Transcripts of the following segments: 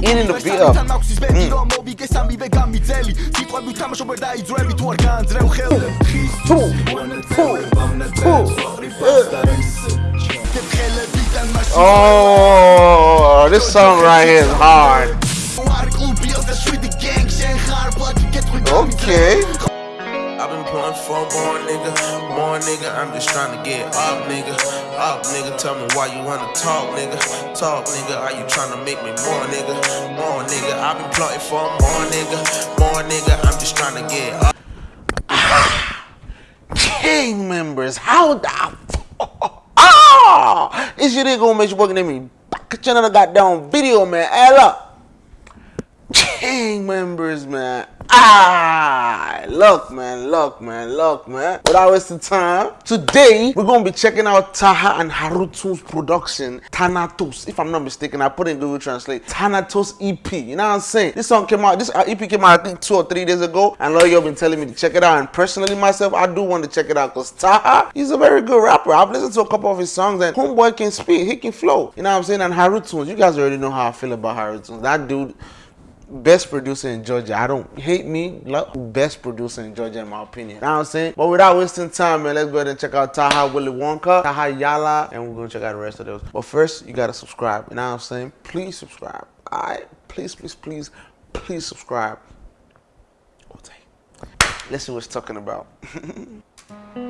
Mm. Oh, this song right here is hard. Okay born, nigga. More, nigga. I'm just trying to get up, nigga. Up, nigga. Tell me why you wanna talk, nigga. Talk, nigga. Are you trying to make me more, nigga? More, nigga. I've been plotting for more, nigga. More, nigga. I'm just trying to get up. Gang members, how the ah, it's your nigga, Mr. you at me. Back at another goddamn video, man. Add up gang members, man. Ah, look, man, look, man, look, man. Without wasting time, today we're gonna be checking out Taha and Haruto's production, Thanatos. If I'm not mistaken, I put in Google Translate, Thanatos EP. You know what I'm saying? This song came out, this uh, EP came out, I think, two or three days ago, and a lot of y'all been telling me to check it out. And personally, myself, I do want to check it out because Taha, he's a very good rapper. I've listened to a couple of his songs, and Homeboy can speak, he can flow. You know what I'm saying? And Haruto's, you guys already know how I feel about Harutu's. That dude best producer in Georgia. I don't hate me, love best producer in Georgia in my opinion. You know what I'm saying? But without wasting time, man, let's go ahead and check out Taha Willy Wonka, Taha Yala, and we're gonna check out the rest of those. But first, you gotta subscribe. And I'm saying? Please subscribe. Alright? Please, please, please, please subscribe. Listen what's talking about.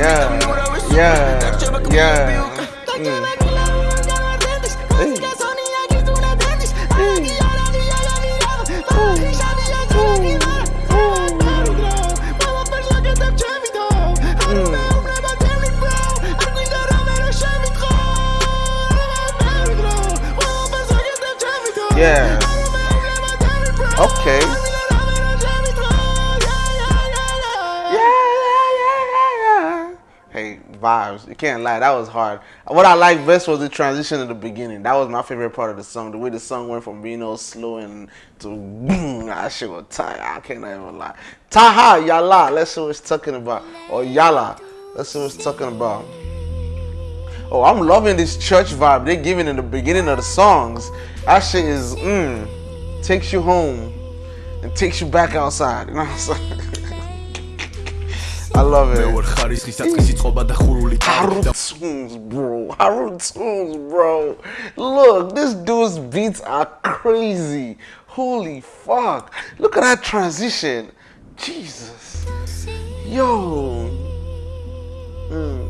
yeah, yeah, yeah. Mm. You can't lie, that was hard. What I liked best was the transition at the beginning. That was my favorite part of the song. The way the song went from being all slow and to boom, that shit was tight. I can't even lie. Taha, Yala, let's see what it's talking about. Or Yala, let's see what it's talking about. Oh, I'm loving this church vibe they're giving in the beginning of the songs. That shit is, mmm, takes you home and takes you back outside. You know what I'm saying? I love it. მეორე ხარ tunes, bro. Haru tunes, bro. Look, this dude's beats are crazy. Holy fuck. Look at that transition. Jesus. Yo. Mm.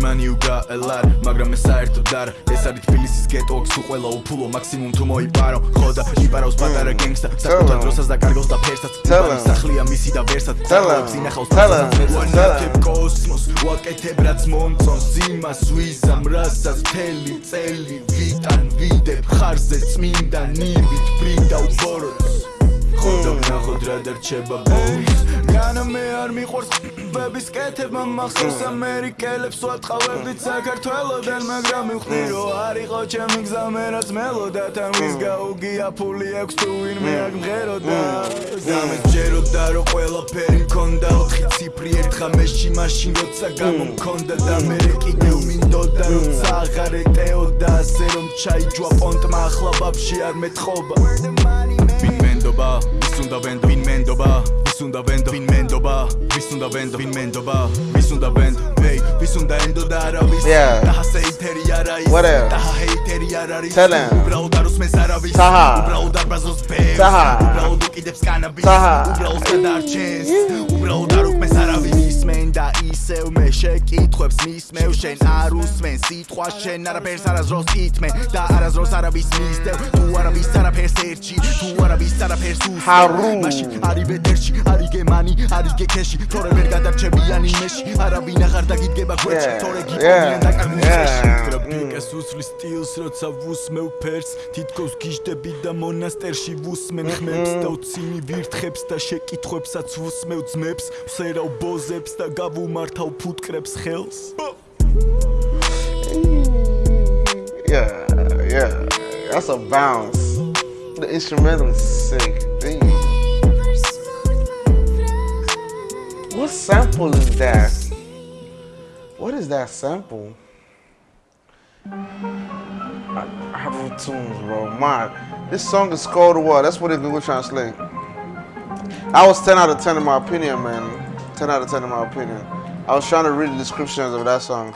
money you got a lot magra mesaerto dar esari tbilisis geto oks uquela uphulo maksimum tu moiparo khoda iparos patara gangsta sakutan drosas da kargos da persats tsala sakhlia misi da versat tsala zinakhos tsala tsala kosmos waketebrats montson zima swizam rasas teli tseli vitan videb kharze tsminda nibit printout boros ხოდო ნახოთ რა დარჩება ბოლოს განა მე არ მიყვარს ბების კეთება მახსოვს ამერიკელებს ვატყავდით საქართველოდან მაგრამ მივხვდი რომ არ იყო ჩემი გზა მე რაც მელოდა თან ვის გაუგია ფული აქვს თუ ვინმე აქ მღეროდა ზამე ჯეროდა რომ ყველაფერი მქონდა ოთხი ციფრი ერთხამეში მაშინ როცა გამომქონდა და მე კი მინდოდა რომ ცაღარეტეოდა ასე რომ ჩაიჯვა პონტმა ახლა ბაბში არ მეთხობა doba Vi sunt avendo, vin men doba Vi sunt vin men doba Vi sunt vin men doba Vi sunt hey Vi sunt avendo dar avis Yeah What else? Tell him Ubra udar Taha Ubra brazos peps Taha Ubra uduk cannabis Taha Ubra usme dar chest მისმენ და ისევ მე შეკითხებს მისმევ შენ არ უსმენ სიტყვა შენ არაფერს არაზროს ითმე და არაზროს არავის მისდევ თუ არავის არაფერს ერჩი თუ არავის არაფერს უსმენ არის ბედერში არის გემანი არის გეკეში თორე ვერ გადარჩებიანი მეში არავინ აღარ დაგიდგება გვერდში თორე გიყვია და კარგიშეს mm. ეს უსლის სტილს როცა ვუსმევ ფერს თითქოს გიშდები და მონასტერში ვუსმენ ხმებს და უცინი mm-hmm. ვირთხებს და შეკითხებსაც ვუსმევ ძმებს ვსერავ ბოზებს და გავუმართავ ფუტკრებს ხელს Yeah, yeah, that's a bounce. The instrumental is sick. Damn. What sample is that? What is that sample? Afro tunes, bro. My, this song is called what? That's what it Google Translate. I was 10 out of 10 in my opinion, man. 10 out of 10 in my opinion. I was trying to read the descriptions of that song.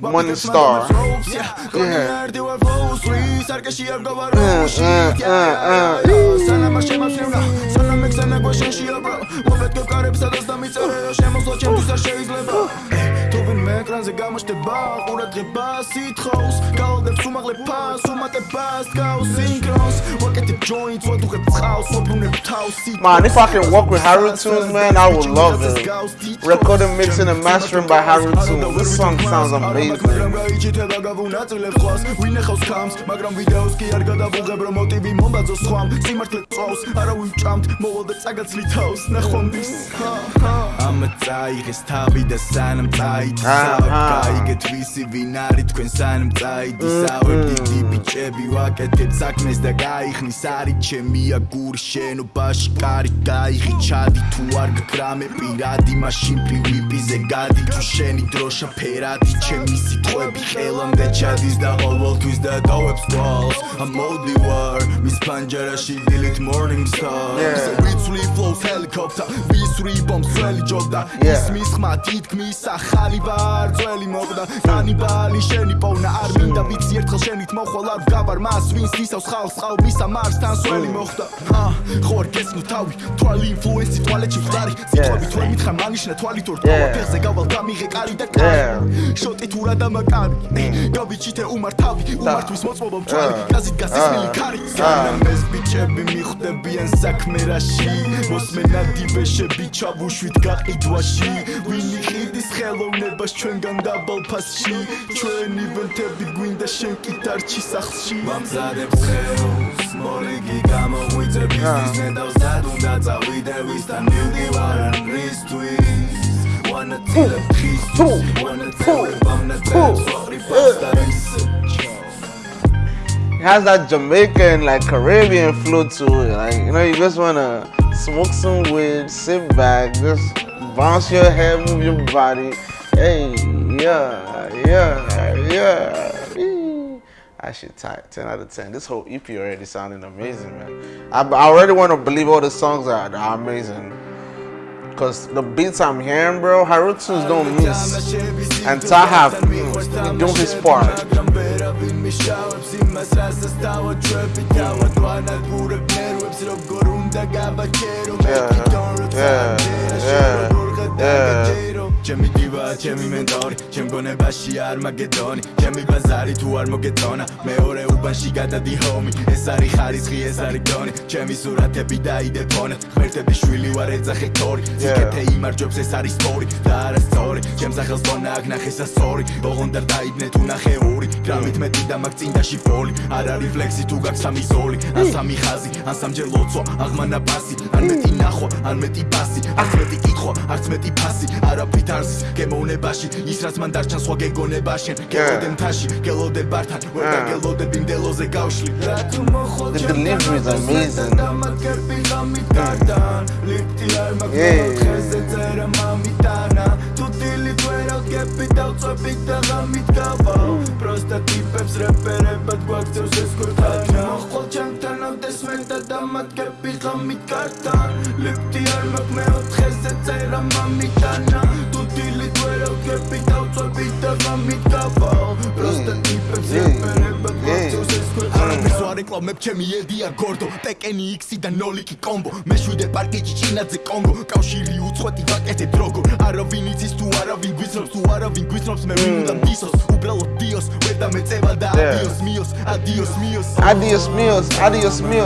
money star yeah ეკრანზე გამოშტება ყურა დღე ბასი თხოვს გაოდებს უმაღლე ფას უმატებას გაოს სინქროს get the joints when you get house so you never toss it man if i can walk with harold tunes man i would love it record and mix in a mastering by harold tunes this song sounds amazing წაიღეს თავი და სანამ წაიწა გაიგეთ ვისი ვინ არის თქვენ სანამ წაიწა ვერ დიდი ბიჭები ვაკეთებ საქმეს და გაიხნ ქვეყნის არის ჩემი აგური შენობაში კარი გაიღიჩადი თუ არ გკრამე პირადი მაშინ პივიპიზე გადი თუ შენი დროშა ფერადი ჩემი სიტყვები ხელამდე ჩადის და ყოველთვის და დავებს გვალს I'm moldy war მის პანჯარაში delete morning star ვიცვლი flows helicopter ვისვრი bombs ველი ჯობდა ისმის ხმა თითქმის ახალი ბარ ძველი მოკდა კანიბალი შენი პოვნა არ მინდა ვიცი ერთხელ შენით მოხვალ არ გავარ მას ვინც ისავს ხალხს ხალბისა მარს თან სველი მოხდა ა ხორკეს ნუ თავი თვალი ინფლუენსი თვალეთში ვდარი ციტრები თუ მითხრა მანიშნა თვალი თორ თავაფეხზე გავალ გამიღე კარი და კარი შოტი თურა და მაკარი mm. გავიჩითე უმარ თავი უმარ თვის მოწმობა მწვალი გაზით გასისმელი ah. ქარი ah. ამეს ბიჭები მიხვდებიან საქმე რაში მოსმენა დიბეშები ჩავუშვით გაყიდვაში ვინი ხიდის ხელოვნებას ჩვენგან დაბალფასში ჩვენი ვენთები გვინდა შენ კიდარჩი სახლში მამზადებს ხელოვნებას It has that Jamaican, like Caribbean flute to it. Like, you know, you just wanna smoke some weed, sit back, just bounce your head, move your body. Hey, yeah, yeah, yeah. I should tight. 10 out of 10. This whole EP already sounding amazing, man. I, I already want to believe all the songs are, are amazing. Cause the beats I'm hearing, bro, Harutsu's don't miss. And Taha, mm, don't his part. Yeah, yeah, yeah. yeah. ჩემი დივა ჩემი მენტორი ჩემ გონებაში არ მაგედონი ჩემი ბაზარი თუ არ მოგეწონა მეორე უბანში გადადი ჰომი ეს არის ხარისხი ეს არის გონი ჩემი სურათები დაიდეფონ ხმერთები შვილი ვარ ეძახე თორი ზიკეთე იმარჯვებს ეს არის სტორი და არა სტორი ჩემ სახელს ბონა აქ ნახე სასორი ბოღონდარ დაიბნე თუ ნახე ორი გრამით მეტი და მაგ წინდაში ფოლი არ არის ფლექსი თუ გაქვს სამი ზოლი ან სამი ხაზი ან სამჯერ ლოცვა აღმანა ბასი ან მეტი ნახვა ან მეტი ბასი არც მეტი კითხვა არც მეტი ფასი არაფრით ხარზის გემოვნებაში ის რაც მან დარჩა სხვა გეგონებაში გეწოდე მთაში გელოდე ბართან ვერ დაგელოდე ბინდელოზე გავშლი რა თუ მოხოჭა კეპი დავწები და გამიტკავა პროსტა ტიპებს რეპერებად გვაქცევს ეს გურთანა მოხოჭა ეს მე და დამატებები ღამით გარდა ლიფტი არ მოკმეო დღესე წერა მამიტანა თუ დილი თველო გები დავწები და მამით გავა პროსტა ტიპებს ეფერება კონცეს მეფ ჩემი ედია გორდო პეკენი იქსი და ნოლიკი კომბო მეშვიდე პარკეჯი ჩინაძე კონგო კავშირი უცხოეთი ვაკეთე დროგო არავინ იცის თუ არავინ გვისროს თუ არავინ გვისროს მე ვიმუდა მისოს უბრალოდ დიოს ვერ დამეწევა და ადიოს მიოს ადიოს მიოს ადიოს მიოს ადიოს მიო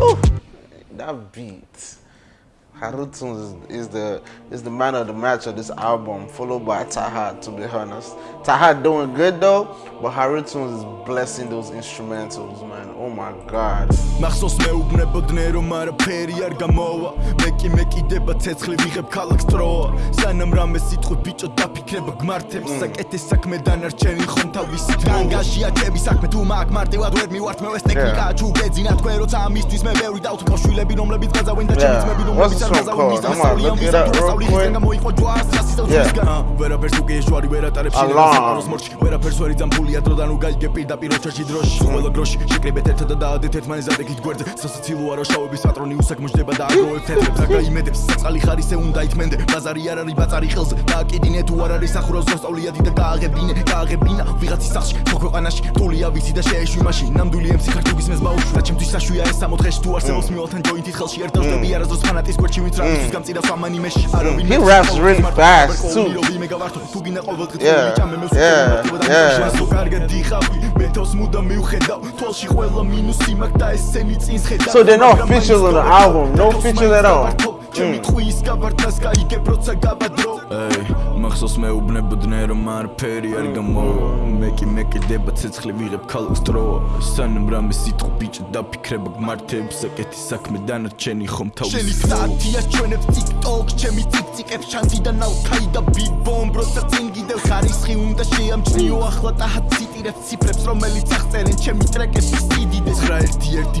Oh, that beat. Harutun is, the is the man of the match of this album, followed by Taha, to be honest. Taha doing good though, but Harutun is blessing those instrumentals, man. Oh my god. რომ ხო ამ არა ვერაფერს უკი შვარი ვერ ატარებ შენს მორჩი ვერაფერს ვერ იძამფულია დროდან უგაიგე პირდაპირ ოჩაში დროში ყველა გროში შეკრებეთ ერთად და დაადეთ ერთმანეთზე კით გვერდზე სასაცილო არა შავების პატრონი უსაგმოშდება და აგროვებ თეთრებს და გაიმედებს საწალი ხარისე უნდა ითმენდე ბაზარი არ არის ბაზარი ხელზე დააკიდინე თუ არ არის ახურავს გასწავლია დიდი და გააღებინე გააღებინა ვიღაცის სახლში თო ქვეყანაში ტულია ვიცი და შეეშვი მაშინ ნამდვილი ემსი ხარ თუ გისმეს ბაუში რა ჩემთვის საშუია ეს სამოთხეში თუ არსებობს მიულთან ჯოინტის ხელში არ დავდები არასდროს ფანატის გვერდში Mm. mm. He raps really fast too. Yeah, yeah, yeah. So they're not features on the album, no features at all. ჩემი ხუისკა ვარდას кайგე პროცა გაბადრო ეი მახსოვს მე უბნებდნე რომ არ ფერი არ გამო მე კი მე კიდება ცეცხლი ვიღებ ქალოს დრო სანამ რამე სიტყვი ბიჭი დაფიქრება გმართებს ეკეთი საქმე დანარჩენი ხომ თავს შენი სტატია ჩვენებს TikTok ჩემი ციციკებს შანდიდან ალკაი და ბიბომბრო და წინგიდელ ხარისხი უნდა შეამჩნიო ახლა და ციტირებს ციფრებს რომელიც აღწერენ ჩემი ტრეკების სიდიდეს რა ერთი ერთი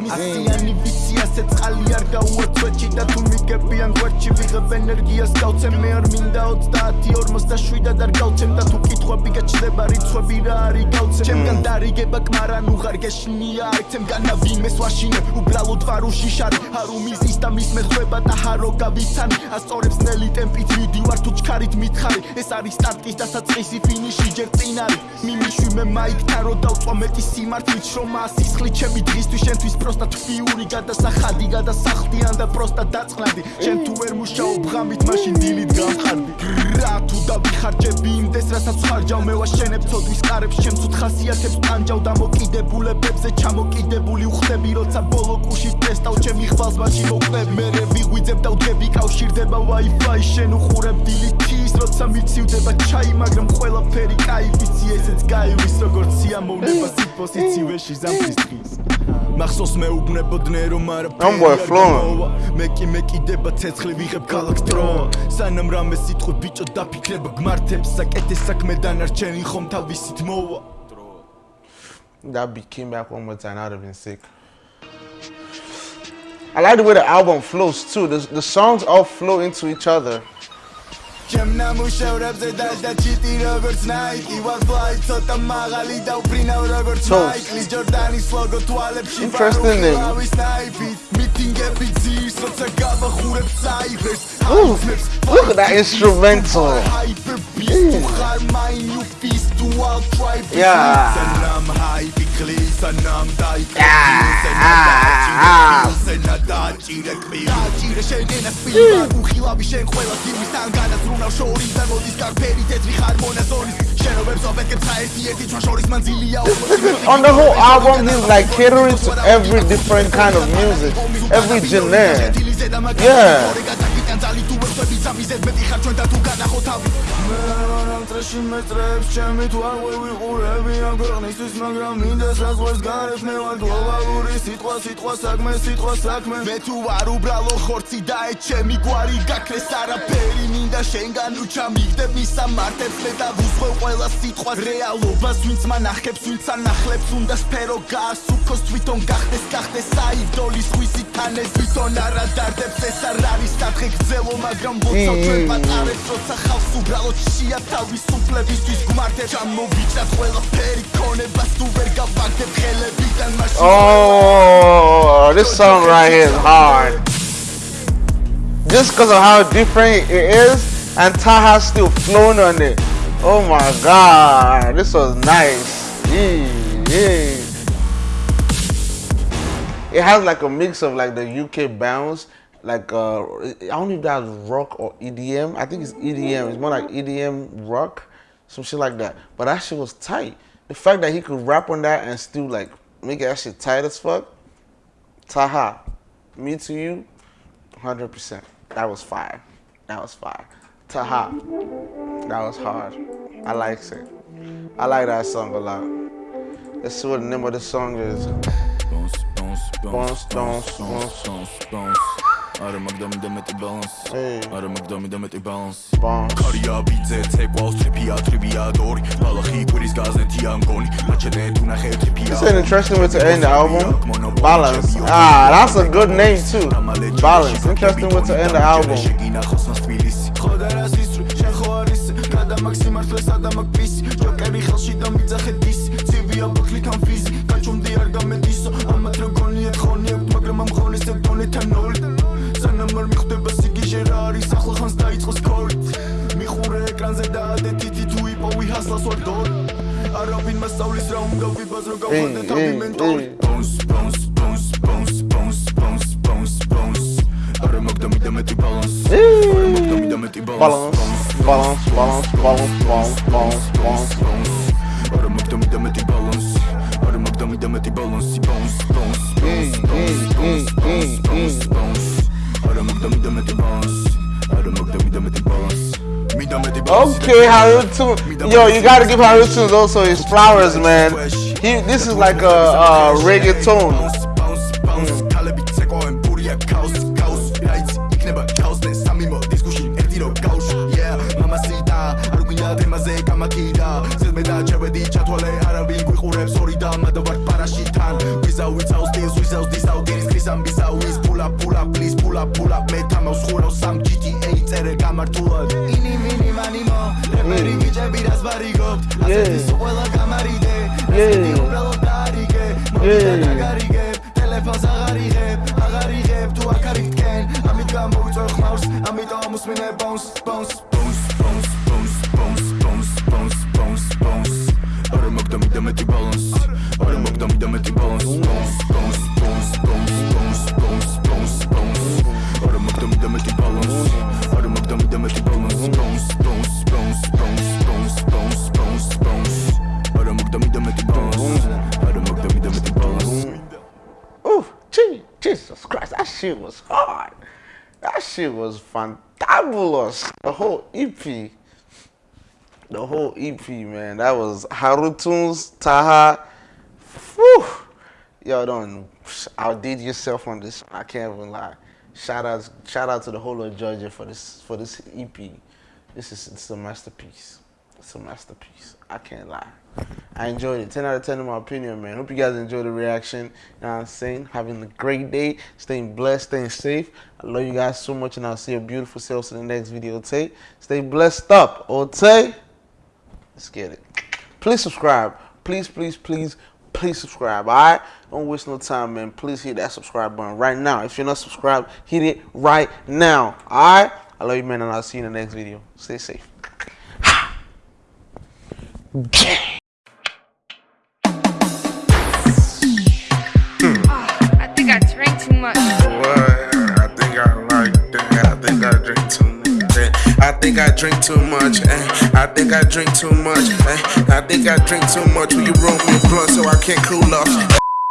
ასიანი ვიცი ასე წყალი არ გაუაცვეჭი და თუ მიგებიან გვერდში ვიღებ ენერგიას გავცემ მე არ მინდა 37 და არ გავცემ და თუ კითხვები გაჩნდება რიცხვები რა არის გავცემ ჩემგან დარიგება კმარან უღარ გეშნია ერთემგან ვინმეს ვაშინე უბრალოდ ვარ უშიშარი არ უმიზის და მის მეხვება და ჰარო გავიცანი ასწორებს ნელი ტემპით ვიდივარ თუ ჩქარით მითხარი ეს არის სტარტის დასაწყისი ფინიში ჯერ წინარი მიმიშვი მე მაიკთან რო დავწვა მეტი სიმართლით რომ ასისხლი ჩემი დღისთვის შენთვის პროს პროსტა თვიური გადასახადი გადასახლდი ან და პროსტა დაწყნადი შენ თუ ვერ მუშაობ ღამით მაშინ დილით გამხარდი რა თუ დავიხარჯები იმდეს რასაც ხარჯავ მე ვაშენებ ცოდვის კარებს შენ ცუდხასიათებს ანჯავ და მოკიდებულებებზე ჩამოკიდებული უხდები როცა ბოლო კუში ტესტავ ჩემი ხვალს მაშინ მოკლებ მე ვიღვიძებ და ვდები კავშირდება wifi შენ უყურებ დილით ის როცა მიცივდება ჩაი მაგრამ ყველაფერი кайფიცი ესეც გაივის როგორც სიამოვნება სიპოზიციაში ზამთრის დღეს მახსოვს მეუბნებოდნე რომ არ მე კი მეკიდება ცეცხლი ვიღებ ქალაქს დრო სანამ რამე სიტყვი ბიჭო დაფიქრებ გმართებს საკეთე საქმე დანარჩენი ხომ თავისით მოვა და ბიქი მე აქ მომწან არ ვინსიკ I like the way the album flows too. The, the songs all flow into each other. Ciemna mu się repze dać da ci ti I what fly, co tam maga li dał prinał Robert Snake Lee Jordani slogo tuale przy waru mały snajpit Meeting every tears, co cegaba chóre psyvers Look at that instrumental Hyper beast, to hard mind, new feast, to all tribe Yeah on the whole album he's like catering to every different kind of music Every genre Yeah ხვდები ძამიზეთ მეტი ხარ ჩვენ და თუ განახოთ თავი მე არ ამ წრეში მეტრებს ჩემი თუ არ ვივიყურები ამ ქვეყნისთვის მაგრამ მინდას რა ზღვას გარეთ მე ვარ გლობალური სიტყვა სიტყვა საქმე სიტყვა საქმე მე თუ არ უბრალო ხორცი და ეს ჩემი გვარი გაქრეს არაფერი მინდა შენგან თუ ჩამიგდებ მისამართებს მე და ვუსვევ ყველა სიტყვა რეალობას ვინც მანახებს ვინც ანახლებს უნდა სფერო გაასუქოს თვითონ გახდეს გახდეს საიდოლის ხვისი თანეს თვითონ არა დარდებს ეს არ არის სათხე გძელო მაგრამ Oh, this song right here is hard. Just because of how different it is, and Taha's still flowing on it. Oh my god, this was nice. Yee, yee. It has like a mix of like the UK bounce like uh, I don't know if that's rock or EDM. I think it's EDM. It's more like EDM rock, some shit like that. But that shit was tight. The fact that he could rap on that and still like make that shit tight as fuck. Taha, me to you, hundred percent. That was fire. That was fire. Taha, that was hard. I likes it. I like that song a lot. Let's see what the name of the song is. Bounce, bounce, bounce, bounce, bounce, bounce, bounce. არა მაგდომი და მეტი ბალანსი არა მაგდომი და მეტი ბალანსი კარია ბიძე ცეკვავს ტრიფია ტრიფია დორი ბალახი ქურის გაზეთია მგონი მაჩენე თუ ნახე ტრიფია ეს ინტერესტინგ ვიც ენ ალბომ ბალანს აა დას ა გუდ ნეიმ თუ ბალანს ინტერესტინგ ვიც ენ ალბომ შეგინა ხოსნა თბილისი ხოდა რას ისრუ შენ ხო არის გადა მაქსიმარტლესა და მაგ პისი ჯოკერი ხელში და მიძახეთ Kalbin masaul is round Gavi bazro gawande tabi mentoli Bounce, bounce, bounce, bounce, bounce, bounce, bounce, bounce Arı magda mi deme ti balans Arı magda balance, balance, balance, balance, balance, balance, balance, balance, balans, balans Arı magda mi deme ti balance Okay, Haruto. Yo, you gotta give Haruto those his flowers, man. He, this is like a, a reggaeton. ალმა და ვარ პარაში თან ვიზავ ვიცავს დილს ვიზავს დის აუგირის ქრისამ ვიზავ ის ფულა ფულა პლის ფულა ფულა მე თამავს ხურავს სამ GTA წერე გამართულად ინი მინი მანი მო რეპერი ვიჭები რას ვარიგობთ ასეთის ყველა გამარიდე ასეთი უბრალო დარიგე მოდი და დაგარიგე ტელეფონს აღარიღებ აღარიღებ თუ აქ არის თქვენ ამით გამოვიწვევ ხმავს ამიტომ მოსმინე bounce bounce da me me me me me me Ooh, gee, Jesus Christ, that shit was hard. That shit was fantabulous. The whole EP the whole EP, man. That was Harutun's Taha. Whew. Y'all don't outdid yourself on this. I can't even lie. Shout out, shout out to the whole of Georgia for this for this EP. This is it's a masterpiece. It's a masterpiece. I can't lie. I enjoyed it. 10 out of 10 in my opinion, man. Hope you guys enjoyed the reaction. You know I'm saying? Having a great day. Staying blessed. Staying safe. I love you guys so much, and I'll see your beautiful selves in the next video, Tay. Stay blessed up, Tay. Let's get it. Please subscribe. Please, please, please, please subscribe. All right? Don't waste no time, man. Please hit that subscribe button right now. If you're not subscribed, hit it right now. All right? I love you, man, and I'll see you in the next video. Stay safe. I think I drank too much. What? I think I like that. I think I drank too much. I think I drink too much. Eh? I think I drink too much. Eh? I think I drink too much. Will you roll me a blunt so I can't cool off?